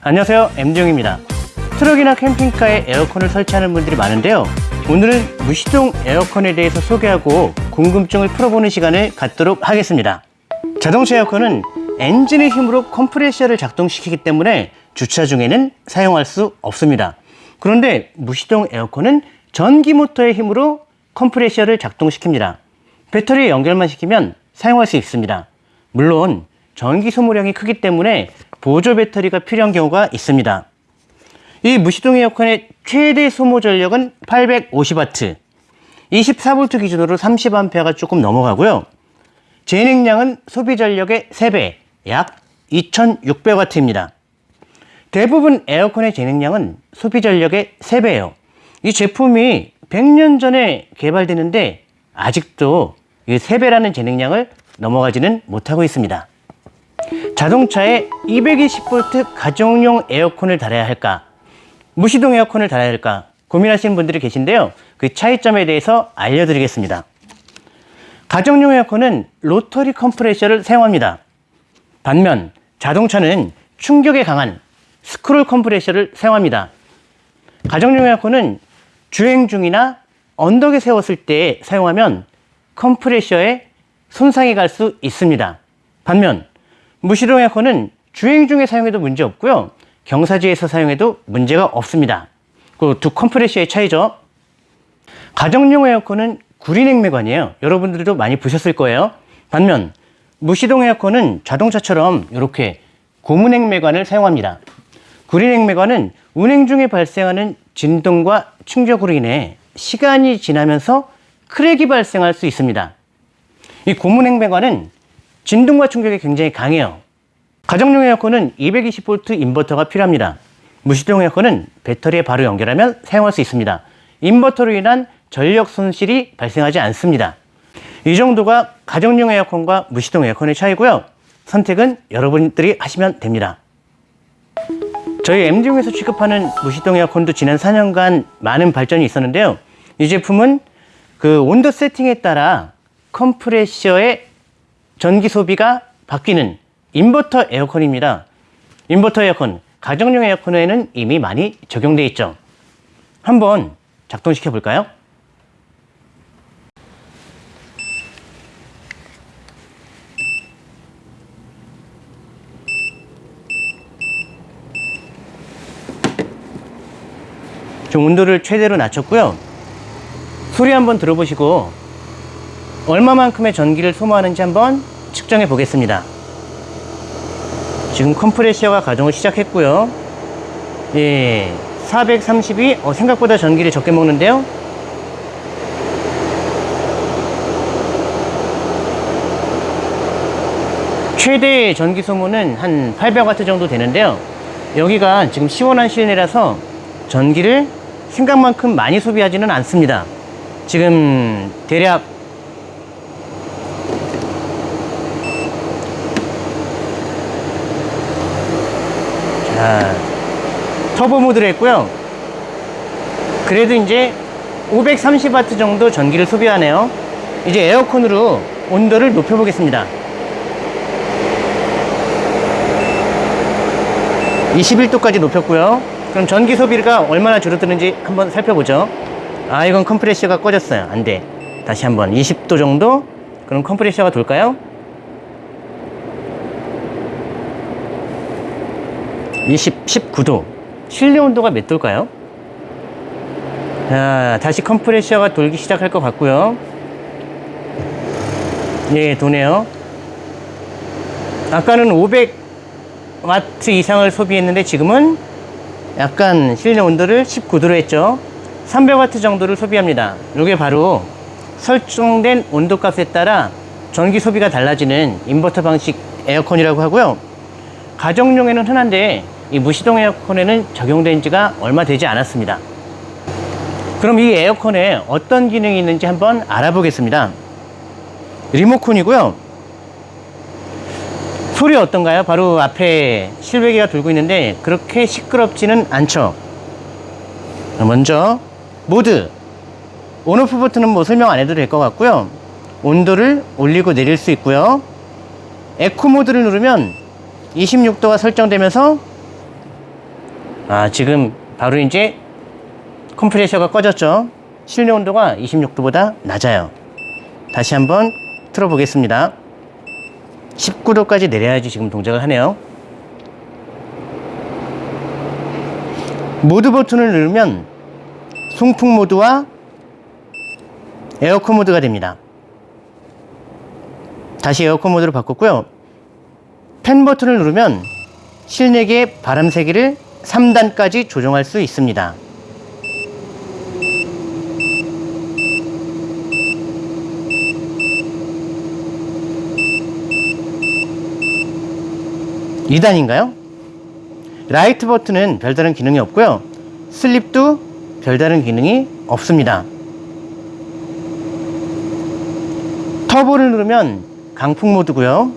안녕하세요. MD용입니다. 트럭이나 캠핑카에 에어컨을 설치하는 분들이 많은데요. 오늘은 무시동 에어컨에 대해서 소개하고 궁금증을 풀어보는 시간을 갖도록 하겠습니다. 자동차 에어컨은 엔진의 힘으로 컴프레셔를 작동시키기 때문에 주차 중에는 사용할 수 없습니다. 그런데 무시동 에어컨은 전기 모터의 힘으로 컴프레셔를 작동시킵니다 배터리 연결만 시키면 사용할 수 있습니다 물론 전기 소모량이 크기 때문에 보조 배터리가 필요한 경우가 있습니다. 이 무시동 에어컨의 최대 소모 전력은 850W, 24V 기준으로 30A가 조금 넘어가고요. 제능량은 소비 전력의 3배, 약 2600W입니다. 대부분 에어컨의 제능량은 소비 전력의 3배예요. 이 제품이 100년 전에 개발되는데 아직도 이 3배라는 제능량을 넘어가지는 못하고 있습니다. 자동차에 220V 가정용 에어컨을 달아야 할까? 무시동 에어컨을 달아야 할까? 고민하시는 분들이 계신데요. 그 차이점에 대해서 알려드리겠습니다. 가정용 에어컨은 로터리 컴프레셔를 사용합니다. 반면 자동차는 충격에 강한 스크롤 컴프레셔를 사용합니다. 가정용 에어컨은 주행 중이나 언덕에 세웠을 때 사용하면 컴프레셔에 손상이 갈 수 있습니다. 반면 무시동 에어컨은 주행 중에 사용해도 문제 없고요. 경사지에서 사용해도 문제가 없습니다. 그 두 컴프레셔의 차이죠. 가정용 에어컨은 구리냉매관이에요. 여러분들도 많이 보셨을 거예요. 반면 무시동 에어컨은 자동차처럼 이렇게 고무냉매관을 사용합니다. 구리냉매관은 운행 중에 발생하는 진동과 충격으로 인해 시간이 지나면서 크랙이 발생할 수 있습니다. 이 고무냉매관은 진동과 충격이 굉장히 강해요. 가정용 에어컨은 220V 인버터가 필요합니다. 무시동 에어컨은 배터리에 바로 연결하면 사용할 수 있습니다. 인버터로 인한 전력 손실이 발생하지 않습니다. 이 정도가 가정용 에어컨과 무시동 에어컨의 차이고요. 선택은 여러분들이 하시면 됩니다. 저희 MD용에서 취급하는 무시동 에어컨도 지난 4년간 많은 발전이 있었는데요. 이 제품은 그 온도 세팅에 따라 컴프레셔의 전기 소비가 바뀌는 인버터 에어컨입니다. 인버터 에어컨, 가정용 에어컨에는 이미 많이 적용되어 있죠. 한번 작동시켜 볼까요? 좀 온도를 최대로 낮췄고요. 소리 한번 들어보시고 얼마만큼의 전기를 소모하는지 한번 측정해 보겠습니다. 지금 컴프레셔가 가동을 시작했고요. 예, 432 어, 생각보다 전기를 적게 먹는데요. 최대 전기 소모는 한 800W 정도 되는데요. 여기가 지금 시원한 실내라서 전기를 생각만큼 많이 소비하지는 않습니다. 지금 대략 자, 터보 모드를 했고요. 그래도 이제 530W 정도 전기를 소비하네요. 이제 에어컨으로 온도를 높여 보겠습니다. 21도까지 높였고요. 그럼 전기 소비가 얼마나 줄어드는지 한번 살펴보죠. 아, 이건 컴프레셔가 꺼졌어요. 안 돼. 다시 한번 20도 정도? 그럼 컴프레셔가 돌까요? 20, 19도. 실내 온도가 몇 도일까요? 자, 다시 컴프레셔가 돌기 시작할 것 같고요. 예, 도네요. 아까는 500 와트 이상을 소비했는데 지금은 약간 실내 온도를 19도로 했죠. 300와트 정도를 소비합니다. 이게 바로 설정된 온도 값에 따라 전기 소비가 달라지는 인버터 방식 에어컨이라고 하고요. 가정용에는 흔한데 이 무시동 에어컨에는 적용된 지가 얼마 되지 않았습니다. 그럼 이 에어컨에 어떤 기능이 있는지 한번 알아보겠습니다. 리모컨이고요. 소리 어떤가요? 바로 앞에 실외기가 돌고 있는데 그렇게 시끄럽지는 않죠. 먼저 모드 on off 버튼은 뭐 설명 안 해도 될 것 같고요. 온도를 올리고 내릴 수 있고요. 에코 모드를 누르면 26도가 설정되면서 아 지금 바로 이제 컴프레셔가 꺼졌죠. 실내 온도가 26도보다 낮아요. 다시 한번 틀어보겠습니다. 19도까지 내려야지 지금 동작을 하네요. 모드 버튼을 누르면 송풍 모드와 에어컨 모드가 됩니다. 다시 에어컨 모드로 바꿨고요. 팬 버튼을 누르면 실내기의 바람 세기를 3단까지 조정할 수 있습니다. 이단인가요 라이트 버튼은 별다른 기능이 없고요. 슬립도 별다른 기능이 없습니다. 터보를 누르면 강풍 모드고요.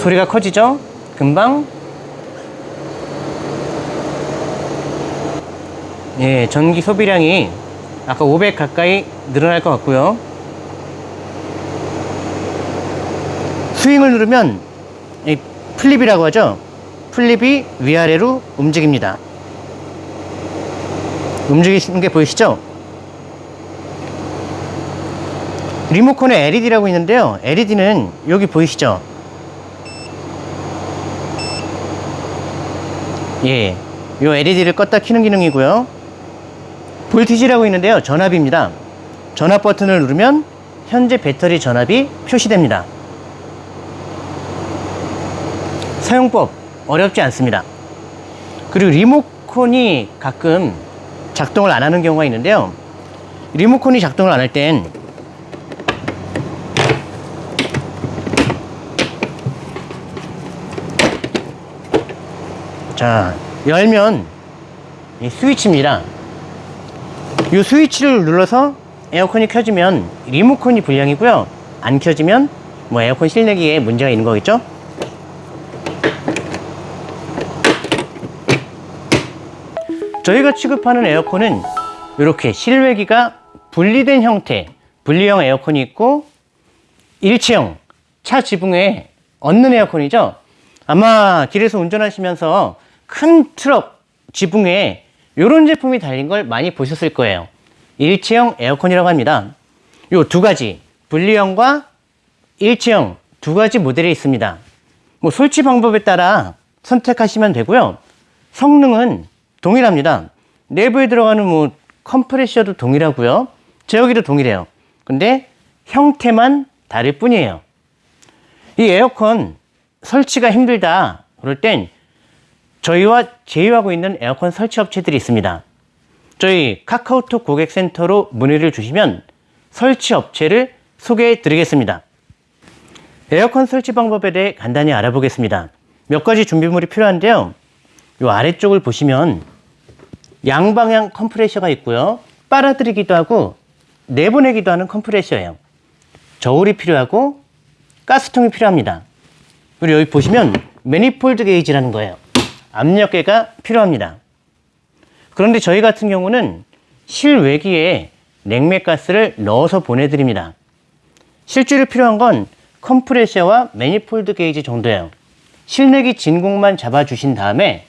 소리가 커지죠? 금방 예, 전기 소비량이 아까 500 가까이 늘어날 것 같고요. 스윙을 누르면 이 flip이라고 하죠. flip이 위아래로 움직입니다. 움직이시는 게 보이시죠? 리모컨에 LED라고 있는데요. LED는 여기 보이시죠? 예, 요 LED를 껐다 켜는 기능이고요. 볼티지라고 있는데요. 전압입니다. 전압 버튼을 누르면 현재 배터리 전압이 표시됩니다. 사용법 어렵지 않습니다. 그리고 리모컨이 가끔 작동을 안 하는 경우가 있는데요. 리모컨이 작동을 안 할 땐 자, 열면 이 스위치입니다. 이 스위치를 눌러서 에어컨이 켜지면 리모컨이 불량이고요. 안 켜지면 뭐 에어컨 실내기에 문제가 있는 거겠죠? 저희가 취급하는 에어컨은 이렇게 실외기가 분리된 형태, 분리형 에어컨이 있고 일체형 차 지붕에 얹는 에어컨이죠. 아마 길에서 운전하시면서 큰 트럭 지붕에 이런 제품이 달린 걸 많이 보셨을 거예요. 일체형 에어컨이라고 합니다. 요 두 가지 분리형과 일체형 두 가지 모델이 있습니다. 뭐 설치 방법에 따라 선택하시면 되고요. 성능은 동일합니다. 내부에 들어가는 뭐 컴프레셔도 동일하고요. 제어기도 동일해요. 근데 형태만 다를 뿐이에요. 이 에어컨 설치가 힘들다 그럴 땐 저희와 제휴하고 있는 에어컨 설치 업체들이 있습니다. 저희 카카오톡 고객센터로 문의를 주시면 설치 업체를 소개해 드리겠습니다. 에어컨 설치 방법에 대해 간단히 알아보겠습니다. 몇 가지 준비물이 필요한데요. 이 아래쪽을 보시면 양방향 컴프레셔가 있고요. 빨아들이기도 하고 내보내기도 하는 컴프레셔예요. 저울이 필요하고 가스통이 필요합니다. 그리고 여기 보시면 매니폴드 게이지라는 거예요. 압력계가 필요합니다. 그런데 저희 같은 경우는 실외기에 냉매가스를 넣어서 보내드립니다. 실제로 필요한 건 컴프레셔와 manifold 게이지 정도예요. 실내기 진공만 잡아주신 다음에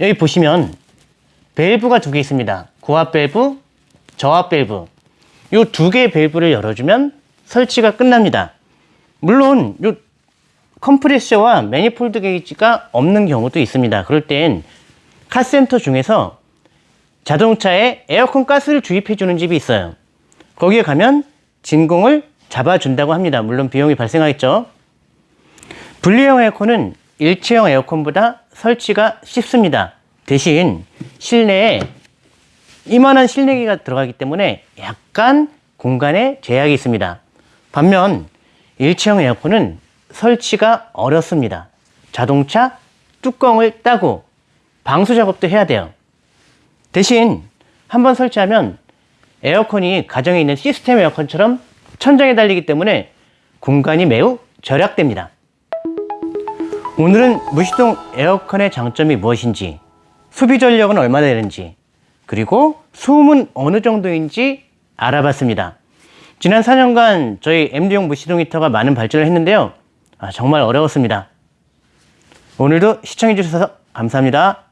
여기 보시면 밸브가 두 개 있습니다. 고압 밸브, 저압 밸브. 이 두 개의 밸브를 열어주면 설치가 끝납니다. 물론 이 컴프레셔와 manifold 게이지가 없는 경우도 있습니다. 그럴 땐 카센터 중에서 자동차에 에어컨 가스를 주입해 주는 집이 있어요. 거기에 가면 진공을 잡아준다고 합니다. 물론 비용이 발생하겠죠. 분리형 에어컨은 일체형 에어컨보다 설치가 쉽습니다. 대신 실내에 이만한 실내기가 들어가기 때문에 약간 공간에 제약이 있습니다. 반면 일체형 에어컨은 설치가 어렵습니다. 자동차 뚜껑을 따고 방수 작업도 해야 돼요. 대신 한번 설치하면 에어컨이 가정에 있는 시스템 에어컨처럼 천장에 달리기 때문에 공간이 매우 절약됩니다. 오늘은 무시동 에어컨의 장점이 무엇인지, 소비 전력은 얼마나 되는지, 그리고 소음은 어느 정도인지 알아봤습니다. 지난 4년간 저희 MD용 무시동 히터가 많은 발전을 했는데요. 아, 정말 어려웠습니다. 오늘도 시청해주셔서 감사합니다.